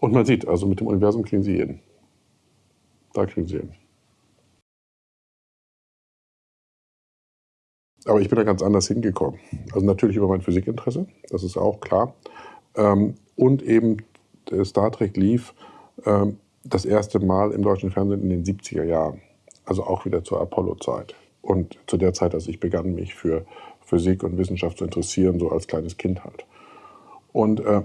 Und man sieht, also mit dem Universum kriegen sie jeden. Da kriegen sie jeden. Aber ich bin da ganz anders hingekommen. Also natürlich über mein Physikinteresse, das ist auch klar. Ähm, und eben Star Trek lief ähm, das erste Mal im deutschen Fernsehen in den 70er Jahren. Also auch wieder zur Apollo-Zeit. Und zu der Zeit, als ich begann, mich für Physik und Wissenschaft zu interessieren, so als kleines Kind halt. Und äh,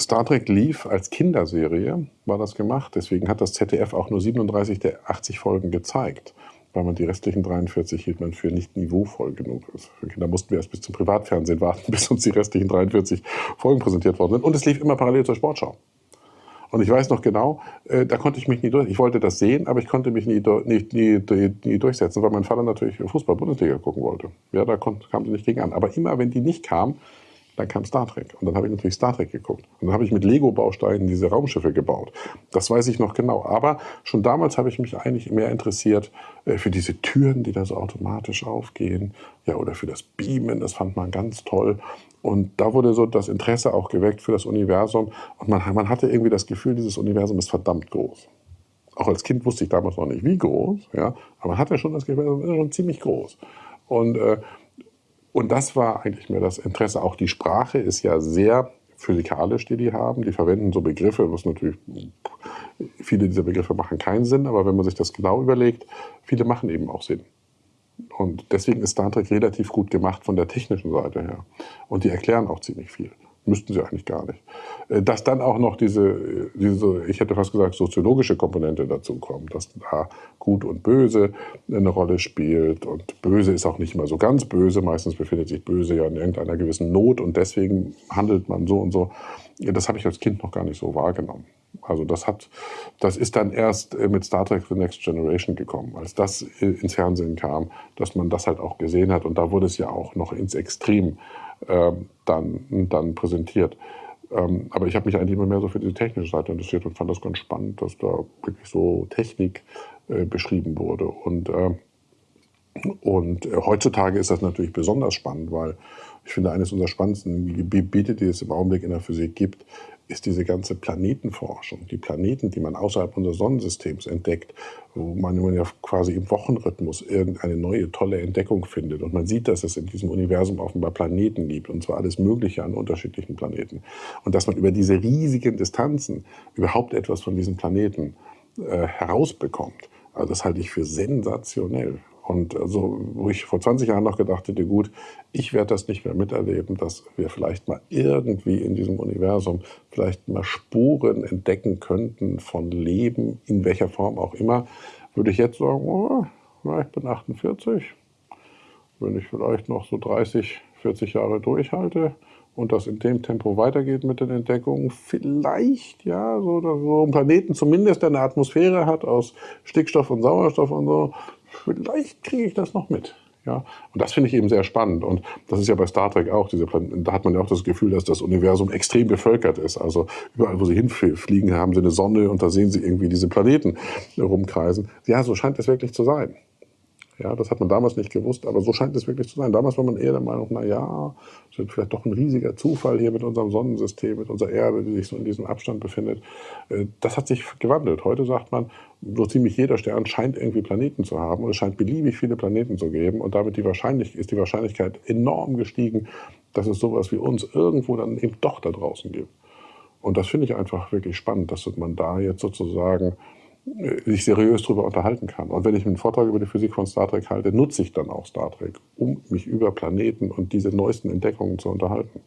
Star Trek lief als Kinderserie, war das gemacht. Deswegen hat das ZDF auch nur 37 der 80 Folgen gezeigt weil man die restlichen 43 hielt man für nicht niveauvoll genug. Also für mussten wir erst bis zum Privatfernsehen warten, bis uns die restlichen 43 Folgen präsentiert worden sind. Und es lief immer parallel zur Sportschau. Und ich weiß noch genau, äh, da konnte ich mich nie durch. Ich wollte das sehen, aber ich konnte mich nie, nie, nie, nie durchsetzen, weil mein Vater natürlich Fußball-Bundesliga gucken wollte. Ja, da kam sie nicht gegen an. Aber immer, wenn die nicht kam, dann kam Star Trek. Und dann habe ich natürlich Star Trek geguckt. Und dann habe ich mit Lego-Bausteinen diese Raumschiffe gebaut. Das weiß ich noch genau. Aber schon damals habe ich mich eigentlich mehr interessiert äh, für diese Türen, die da so automatisch aufgehen. Ja, oder für das Beamen. Das fand man ganz toll. Und da wurde so das Interesse auch geweckt für das Universum. Und man, man hatte irgendwie das Gefühl, dieses Universum ist verdammt groß. Auch als Kind wusste ich damals noch nicht, wie groß. Ja, aber man hatte schon das Gefühl, es ist schon ziemlich groß. Und äh, und das war eigentlich mehr das Interesse. Auch die Sprache ist ja sehr physikalisch, die die haben. Die verwenden so Begriffe, was natürlich, viele dieser Begriffe machen keinen Sinn, aber wenn man sich das genau überlegt, viele machen eben auch Sinn. Und deswegen ist Star Trek relativ gut gemacht von der technischen Seite her. Und die erklären auch ziemlich viel. Müssten sie eigentlich gar nicht. Äh, dass dann auch noch diese, diese, ich hätte fast gesagt, soziologische Komponente dazu kommt, dass da Gut und Böse eine Rolle spielt. Und Böse ist auch nicht immer so ganz böse. Meistens befindet sich Böse ja in irgendeiner gewissen Not und deswegen handelt man so und so. Das habe ich als Kind noch gar nicht so wahrgenommen. Also das hat, das ist dann erst äh, mit Star Trek The Next Generation gekommen, als das ins Fernsehen kam, dass man das halt auch gesehen hat. Und da wurde es ja auch noch ins Extrem ähm, dann, dann präsentiert. Ähm, aber ich habe mich eigentlich immer mehr so für die technische Seite interessiert und fand das ganz spannend, dass da wirklich so Technik äh, beschrieben wurde. Und, äh, und äh, heutzutage ist das natürlich besonders spannend, weil ich finde, eines unserer spannendsten Gebiete, die es im Augenblick in der Physik gibt, ist diese ganze Planetenforschung. Die Planeten, die man außerhalb unseres Sonnensystems entdeckt, wo man ja quasi im Wochenrhythmus irgendeine neue, tolle Entdeckung findet. Und man sieht, dass es in diesem Universum offenbar Planeten gibt, und zwar alles Mögliche an unterschiedlichen Planeten. Und dass man über diese riesigen Distanzen überhaupt etwas von diesen Planeten äh, herausbekommt. Also das halte ich für sensationell. Und also, wo ich vor 20 Jahren noch gedacht hätte, gut, ich werde das nicht mehr miterleben, dass wir vielleicht mal irgendwie in diesem Universum vielleicht mal Spuren entdecken könnten von Leben, in welcher Form auch immer, würde ich jetzt sagen, oh, ich bin 48, wenn ich vielleicht noch so 30, 40 Jahre durchhalte, und das in dem Tempo weitergeht mit den Entdeckungen, vielleicht, ja, so, so ein Planeten zumindest, eine Atmosphäre hat aus Stickstoff und Sauerstoff und so, vielleicht kriege ich das noch mit. Ja, und das finde ich eben sehr spannend. Und das ist ja bei Star Trek auch. Diese da hat man ja auch das Gefühl, dass das Universum extrem bevölkert ist. Also überall, wo sie hinfliegen, haben sie eine Sonne und da sehen sie irgendwie diese Planeten rumkreisen. Ja, so scheint es wirklich zu sein. Ja, das hat man damals nicht gewusst, aber so scheint es wirklich zu sein. Damals war man eher der Meinung, na ja, es wird vielleicht doch ein riesiger Zufall hier mit unserem Sonnensystem, mit unserer Erde, die sich so in diesem Abstand befindet. Äh, das hat sich gewandelt. Heute sagt man, so ziemlich jeder Stern scheint irgendwie Planeten zu haben und es scheint beliebig viele Planeten zu geben und damit die Wahrscheinlich ist die Wahrscheinlichkeit enorm gestiegen, dass es sowas wie uns irgendwo dann eben doch da draußen gibt. Und das finde ich einfach wirklich spannend, dass man da jetzt sozusagen sich seriös darüber unterhalten kann. Und wenn ich einen Vortrag über die Physik von Star Trek halte, nutze ich dann auch Star Trek, um mich über Planeten und diese neuesten Entdeckungen zu unterhalten.